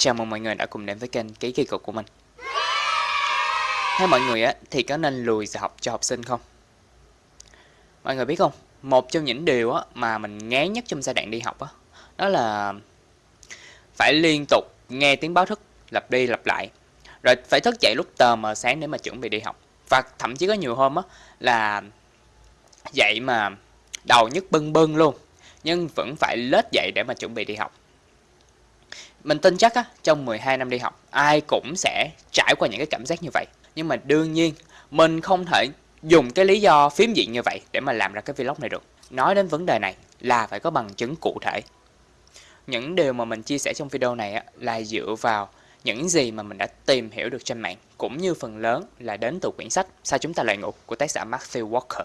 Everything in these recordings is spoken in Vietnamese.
Chào mừng mọi người đã cùng đến với kênh Ký Kỳ Cục của mình. Theo mọi người á, thì có nên lùi giờ học cho học sinh không? Mọi người biết không, một trong những điều á, mà mình ngán nhất trong giai đoạn đi học á, đó là phải liên tục nghe tiếng báo thức lặp đi lặp lại. Rồi phải thức dậy lúc tờ mờ sáng để mà chuẩn bị đi học. Và thậm chí có nhiều hôm á là dậy mà đầu nhức bưng bưng luôn nhưng vẫn phải lết dậy để mà chuẩn bị đi học mình tin chắc á, trong 12 năm đi học, ai cũng sẽ trải qua những cái cảm giác như vậy. Nhưng mà đương nhiên, mình không thể dùng cái lý do phiếm diện như vậy để mà làm ra cái vlog này được. Nói đến vấn đề này là phải có bằng chứng cụ thể. Những điều mà mình chia sẻ trong video này á, là dựa vào những gì mà mình đã tìm hiểu được trên mạng, cũng như phần lớn là đến từ quyển sách Sao chúng ta lại ngủ của tác giả Matthew Walker.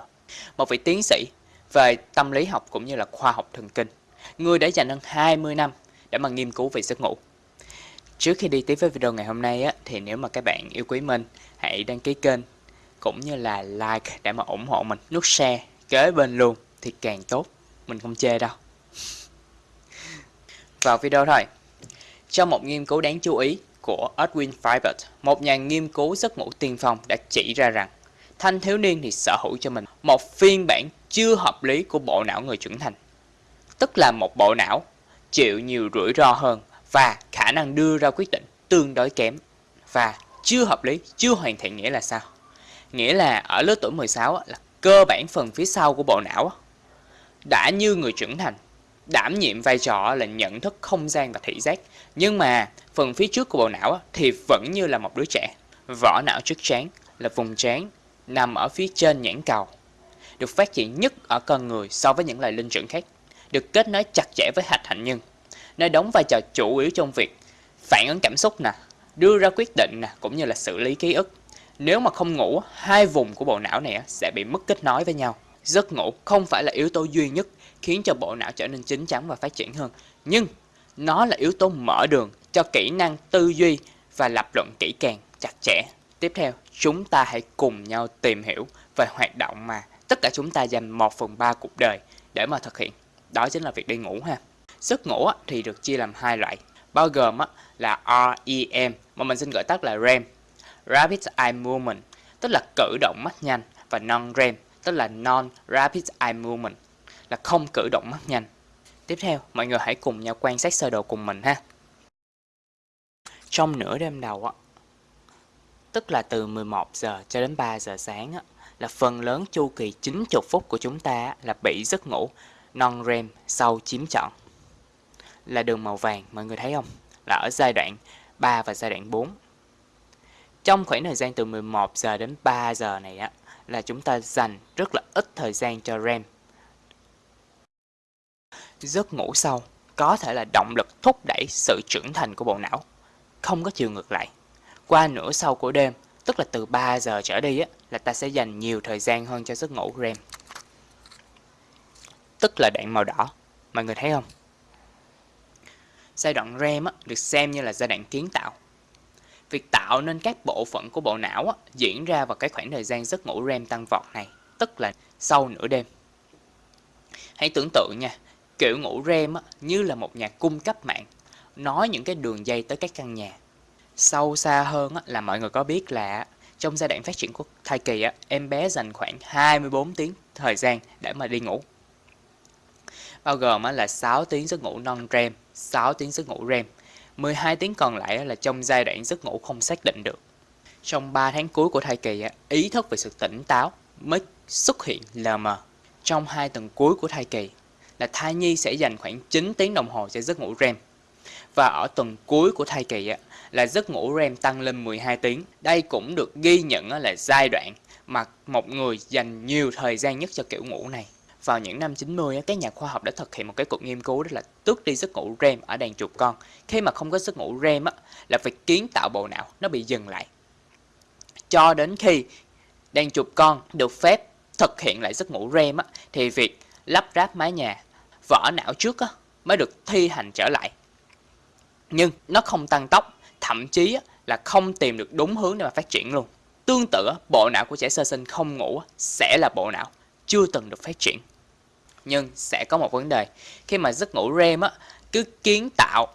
Một vị tiến sĩ về tâm lý học cũng như là khoa học thần kinh. Người đã dành hơn 20 năm để mà nghiên cứu về giấc ngủ. Trước khi đi tiếp với video ngày hôm nay á, thì nếu mà các bạn yêu quý mình, hãy đăng ký kênh cũng như là like để mà ủng hộ mình. Nút share kế bên luôn thì càng tốt, mình không chê đâu. Vào video thôi. Trong một nghiên cứu đáng chú ý của Edwin Fibert, một nhà nghiên cứu giấc ngủ tiên phong đã chỉ ra rằng thanh thiếu niên thì sở hữu cho mình một phiên bản chưa hợp lý của bộ não người trưởng thành. Tức là một bộ não chịu nhiều rủi ro hơn và khả năng đưa ra quyết định tương đối kém. Và chưa hợp lý, chưa hoàn thiện nghĩa là sao? Nghĩa là ở lứa tuổi 16 là cơ bản phần phía sau của bộ não đã như người trưởng thành, đảm nhiệm vai trò là nhận thức không gian và thị giác. Nhưng mà phần phía trước của bộ não thì vẫn như là một đứa trẻ. Vỏ não trước trán là vùng trán nằm ở phía trên nhãn cầu, được phát triển nhất ở con người so với những loài linh trưởng khác được kết nối chặt chẽ với hạch hạnh nhân, nơi đóng vai trò chủ yếu trong việc phản ứng cảm xúc nè, đưa ra quyết định nè, cũng như là xử lý ký ức. Nếu mà không ngủ, hai vùng của bộ não này sẽ bị mất kết nối với nhau. Giấc ngủ không phải là yếu tố duy nhất khiến cho bộ não trở nên chín chắn và phát triển hơn, nhưng nó là yếu tố mở đường cho kỹ năng tư duy và lập luận kỹ càng, chặt chẽ. Tiếp theo, chúng ta hãy cùng nhau tìm hiểu về hoạt động mà tất cả chúng ta dành 1 phần 3 cuộc đời để mà thực hiện đó chính là việc đi ngủ ha. Giấc ngủ thì được chia làm hai loại bao gồm là REM mà mình xin gọi tắt là REM Rapid Eye Movement tức là cử động mắt nhanh và non-REM tức là Non-Rapid Eye Movement là không cử động mắt nhanh. Tiếp theo mọi người hãy cùng nhau quan sát sơ đồ cùng mình ha. Trong nửa đêm đầu á tức là từ 11 giờ cho đến 3 giờ sáng á, là phần lớn chu kỳ 90 phút của chúng ta là bị giấc ngủ non-REM sau chiếm trọn là đường màu vàng mọi người thấy không? Là ở giai đoạn 3 và giai đoạn 4. Trong khoảng thời gian từ 11 giờ đến 3 giờ này á là chúng ta dành rất là ít thời gian cho REM. Giấc ngủ sâu có thể là động lực thúc đẩy sự trưởng thành của bộ não, không có chiều ngược lại. Qua nửa sau của đêm, tức là từ 3 giờ trở đi á, là ta sẽ dành nhiều thời gian hơn cho giấc ngủ REM tức là đoạn màu đỏ. Mọi người thấy không? Giai đoạn REM á, được xem như là giai đoạn kiến tạo. Việc tạo nên các bộ phận của bộ não á, diễn ra vào cái khoảng thời gian giấc ngủ REM tăng vọt này, tức là sau nửa đêm. Hãy tưởng tượng nha, kiểu ngủ REM á, như là một nhà cung cấp mạng, nói những cái đường dây tới các căn nhà. Sâu xa hơn á, là mọi người có biết là trong giai đoạn phát triển của thai kỳ á, em bé dành khoảng 24 tiếng thời gian để mà đi ngủ bao gồm là 6 tiếng giấc ngủ non-REM, 6 tiếng giấc ngủ REM. 12 tiếng còn lại là trong giai đoạn giấc ngủ không xác định được. Trong 3 tháng cuối của thai kỳ, ý thức về sự tỉnh táo mới xuất hiện lờ mờ. Trong 2 tuần cuối của thai kỳ là thai nhi sẽ dành khoảng 9 tiếng đồng hồ cho giấc ngủ REM. Và ở tuần cuối của thai kỳ là giấc ngủ REM tăng lên 12 tiếng. Đây cũng được ghi nhận là giai đoạn mà một người dành nhiều thời gian nhất cho kiểu ngủ này vào những năm 90, các nhà khoa học đã thực hiện một cái cuộc nghiên cứu đó là tước đi giấc ngủ REM ở đàn chuột con. Khi mà không có giấc ngủ REM là việc kiến tạo bộ não nó bị dừng lại. Cho đến khi đàn chuột con được phép thực hiện lại giấc ngủ REM thì việc lắp ráp mái nhà, vỏ não trước mới được thi hành trở lại. Nhưng nó không tăng tốc, thậm chí là không tìm được đúng hướng để mà phát triển luôn. Tương tự, bộ não của trẻ sơ sinh không ngủ sẽ là bộ não chưa từng được phát triển nhưng sẽ có một vấn đề khi mà giấc ngủ REM á, cứ kiến tạo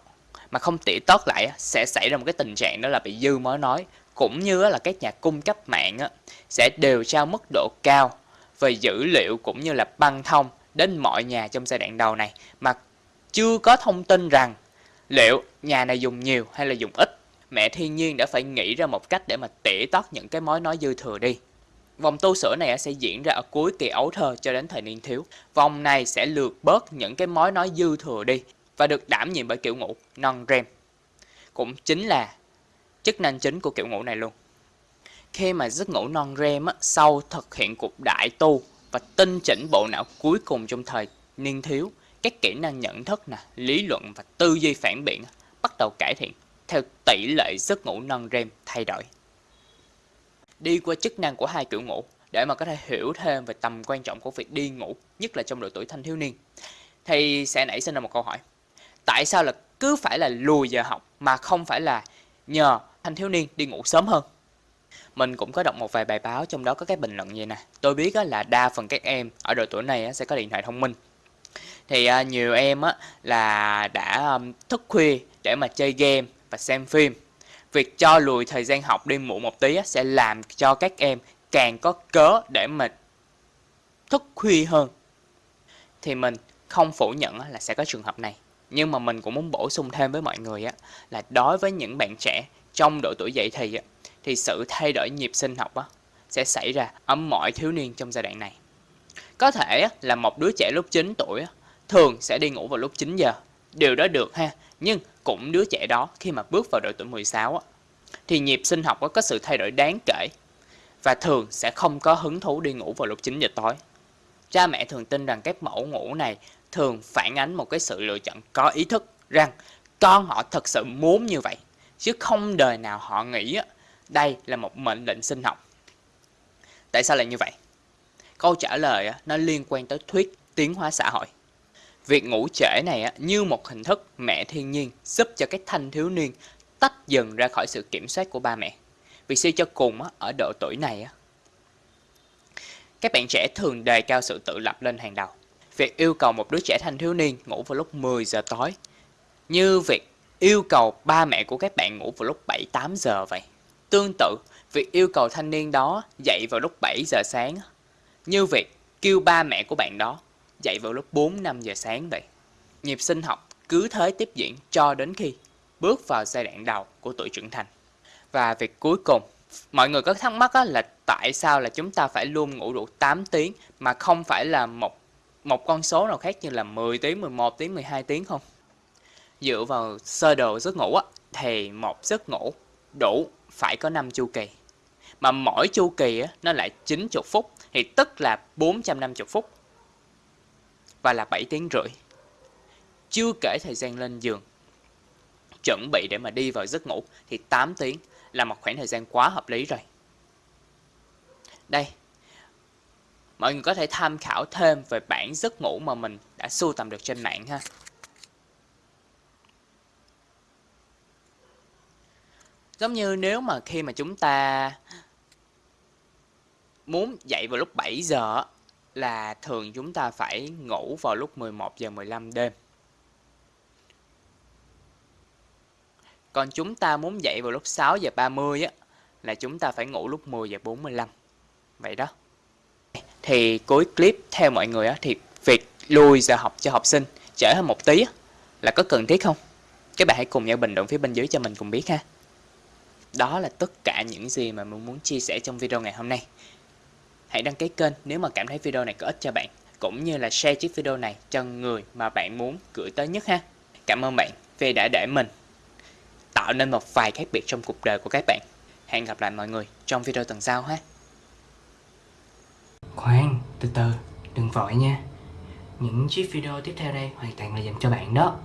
mà không tỉ tót lại sẽ xảy ra một cái tình trạng đó là bị dư mối nói cũng như là các nhà cung cấp mạng sẽ đều trao mức độ cao về dữ liệu cũng như là băng thông đến mọi nhà trong giai đoạn đầu này mà chưa có thông tin rằng liệu nhà này dùng nhiều hay là dùng ít. Mẹ thiên nhiên đã phải nghĩ ra một cách để mà tỉa tót những cái mối nói dư thừa đi. Vòng tu sửa này sẽ diễn ra ở cuối kỳ ấu thơ cho đến thời niên thiếu. Vòng này sẽ lược bớt những cái mối nói dư thừa đi và được đảm nhiệm bởi kiểu ngủ non-REM. Cũng chính là chức năng chính của kiểu ngủ này luôn. Khi mà giấc ngủ non-REM sau thực hiện cuộc đại tu và tinh chỉnh bộ não cuối cùng trong thời niên thiếu, các kỹ năng nhận thức, nè, lý luận và tư duy phản biện bắt đầu cải thiện theo tỷ lệ giấc ngủ non-REM thay đổi. Đi qua chức năng của hai kiểu ngủ để mà có thể hiểu thêm về tầm quan trọng của việc đi ngủ, nhất là trong độ tuổi thanh thiếu niên, thì sẽ nảy sinh ra một câu hỏi. Tại sao là cứ phải là lùi giờ học mà không phải là nhờ thanh thiếu niên đi ngủ sớm hơn? Mình cũng có đọc một vài bài báo trong đó có cái bình luận như nè. Tôi biết là đa phần các em ở độ tuổi này sẽ có điện thoại thông minh. Thì à, nhiều em là đã thức khuya để mà chơi game và xem phim. Việc cho lùi thời gian học đi muộn một tí sẽ làm cho các em càng có cớ để mà thức khuya hơn. Thì mình không phủ nhận là sẽ có trường hợp này. Nhưng mà mình cũng muốn bổ sung thêm với mọi người là đối với những bạn trẻ trong độ tuổi dậy thì thì sự thay đổi nhịp sinh học á, sẽ xảy ra ở mọi thiếu niên trong giai đoạn này. Có thể là một đứa trẻ lúc 9 tuổi thường sẽ đi ngủ vào lúc 9 giờ. Điều đó được ha, nhưng cũng đứa trẻ đó khi mà bước vào độ tuổi 16 á, thì nhịp sinh học có sự thay đổi đáng kể và thường sẽ không có hứng thú đi ngủ vào lúc 9 giờ tối. Cha mẹ thường tin rằng các mẫu ngủ này thường phản ánh một cái sự lựa chọn có ý thức rằng con họ thật sự muốn như vậy chứ không đời nào họ nghĩ đây là một mệnh lệnh sinh học. Tại sao lại như vậy? Câu trả lời nó liên quan tới thuyết tiến hóa xã hội. Việc ngủ trễ này như một hình thức mẹ thiên nhiên giúp cho cái thanh thiếu niên tách dần ra khỏi sự kiểm soát của ba mẹ. Vì suy cho cùng ở độ tuổi này các bạn trẻ thường đề cao sự tự lập lên hàng đầu. Việc yêu cầu một đứa trẻ thanh thiếu niên ngủ vào lúc 10 giờ tối như việc yêu cầu ba mẹ của các bạn ngủ vào lúc 7-8 giờ vậy. Tương tự, việc yêu cầu thanh niên đó dậy vào lúc 7 giờ sáng như việc kêu ba mẹ của bạn đó dậy vào lúc 4-5 giờ sáng vậy. Nhịp sinh học cứ thế tiếp diễn cho đến khi bước vào giai đoạn đầu của tuổi trưởng thành. Và việc cuối cùng, mọi người có thắc mắc là tại sao là chúng ta phải luôn ngủ đủ 8 tiếng mà không phải là một một con số nào khác như là 10 tiếng, 11 tiếng, 12 tiếng không? Dựa vào sơ đồ giấc ngủ á, thì một giấc ngủ đủ phải có 5 chu kỳ. Mà mỗi chu kỳ á, nó lại 90 phút thì tức là 450 phút và là 7 tiếng rưỡi. Chưa kể thời gian lên giường chuẩn bị để mà đi vào giấc ngủ thì 8 tiếng là một khoảng thời gian quá hợp lý rồi. Đây, mọi người có thể tham khảo thêm về bản giấc ngủ mà mình đã sưu tầm được trên mạng ha. Giống như nếu mà khi mà chúng ta muốn dậy vào lúc 7 giờ là thường chúng ta phải ngủ vào lúc 11 giờ 15 đêm. Còn chúng ta muốn dậy vào lúc 6 giờ 30 á là chúng ta phải ngủ lúc 10 giờ 45. Vậy đó. Thì cuối clip theo mọi người á thì việc lùi giờ học cho học sinh trễ hơn một tí á, là có cần thiết không? Các bạn hãy cùng nhau bình luận phía bên dưới cho mình cùng biết ha. Đó là tất cả những gì mà mình muốn chia sẻ trong video ngày hôm nay. Hãy đăng ký kênh nếu mà cảm thấy video này có ích cho bạn, cũng như là share chiếc video này cho người mà bạn muốn gửi tới nhất ha. Cảm ơn bạn vì đã để mình tạo nên một vài khác biệt trong cuộc đời của các bạn. Hẹn gặp lại mọi người trong video tuần sau ha. Khoan, từ từ, đừng vội nha. Những chiếc video tiếp theo đây hoàn toàn là dành cho bạn đó.